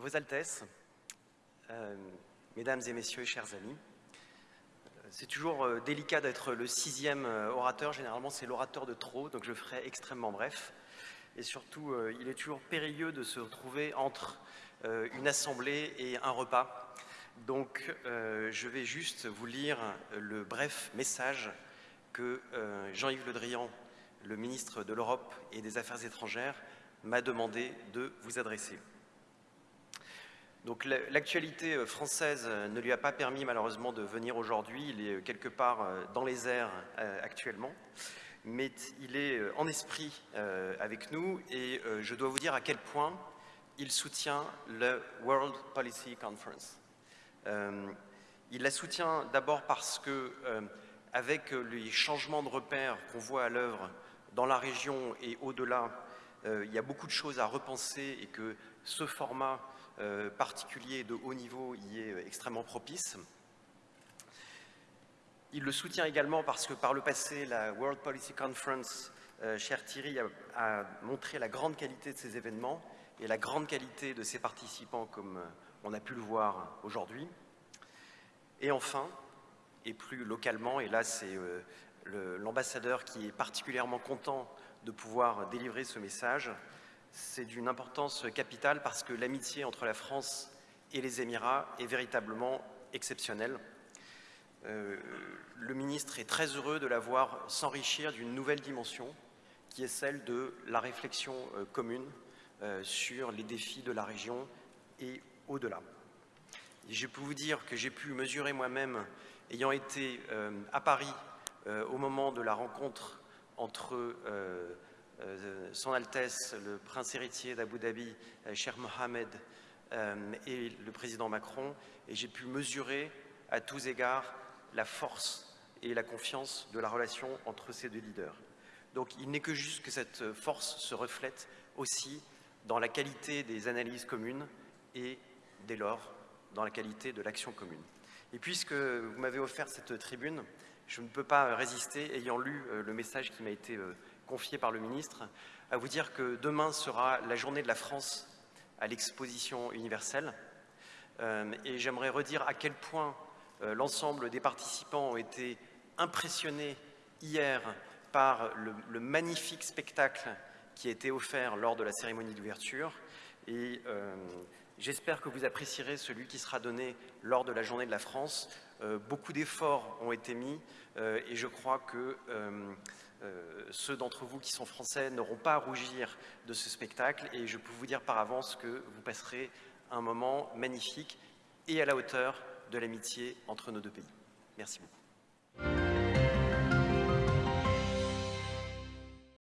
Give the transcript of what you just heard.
Vos Altesses, euh, Mesdames et Messieurs, chers amis, c'est toujours euh, délicat d'être le sixième euh, orateur, généralement c'est l'orateur de trop, donc je ferai extrêmement bref. Et surtout, il est toujours périlleux de se retrouver entre une assemblée et un repas. Donc je vais juste vous lire le bref message que Jean-Yves Le Drian, le ministre de l'Europe et des Affaires étrangères, m'a demandé de vous adresser. Donc l'actualité euh, française euh, ne lui a pas permis malheureusement de venir aujourd'hui, il est euh, quelque part dans les airs actuellement, mais il est en esprit avec nous. Et je dois vous dire à quel point il soutient le World Policy Conference. Il la soutient d'abord parce que, avec les changements de repères qu'on voit à l'œuvre dans la région et au-delà, il y a beaucoup de choses à repenser et que ce format euh, particulier de haut niveau y est extrêmement propice. Il le soutient également parce que par le passé, la World Policy Conference, euh, cher Thierry, a, montré la grande qualité de ces événements et la grande qualité de ses participants comme euh, on a pu le voir aujourd'hui. Et enfin, et plus localement, et là c'est l'ambassadeur qui est particulièrement content de pouvoir délivrer ce message, c'est d'une importance capitale parce que l'amitié entre la France et les Émirats est véritablement exceptionnelle. Euh, le ministre est très heureux de la voir s'enrichir d'une nouvelle dimension qui est celle de la réflexion euh, commune euh, sur les défis de la région et au-delà. Je peux vous dire que j'ai pu mesurer moi-même, ayant été à Paris au moment de la rencontre entre euh, son Altesse, le prince héritier d'Abu Dhabi, euh, cher Mohamed, euh, et le président Macron, et j'ai pu mesurer à tous égards la force et la confiance de la relation entre ces deux leaders. Donc il n'est que juste que cette force se reflète aussi dans la qualité des analyses communes et dès lors dans la qualité de l'action commune. Et puisque vous m'avez offert cette tribune, je ne peux pas résister, ayant lu le message qui m'a été confié par le ministre, à vous dire que demain sera la journée de la France à l'exposition universelle. Euh, et j'aimerais redire à quel point euh, l'ensemble des participants ont été impressionnés hier par le, magnifique spectacle qui a été offert lors de la cérémonie d'ouverture. Et euh, j'espère que vous apprécierez celui qui sera donné lors de la journée de la France. beaucoup d'efforts ont été mis et je crois que euh, ceux d'entre vous qui sont français n'auront pas à rougir de ce spectacle et je peux vous dire par avance que vous passerez un moment magnifique et à la hauteur de l'amitié entre nos deux pays. Merci beaucoup.